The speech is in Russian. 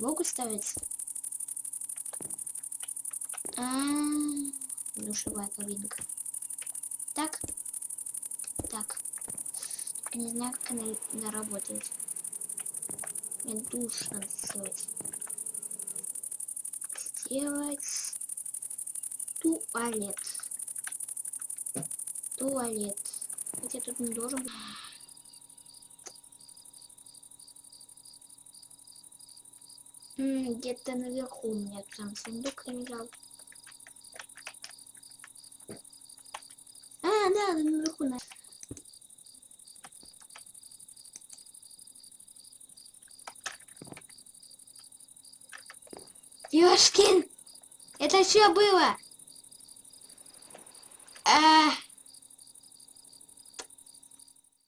Могут ставить? А, душевая кабинка. Так. Так. Не знаю, как она, она работает. Мне душ надо сделать. Сделать туалет. Туалет. Хотя тут не должен быть. Где-то наверху у меня там сундук лежал. А, да, наверху. На... Ёшкин! Это что было? А,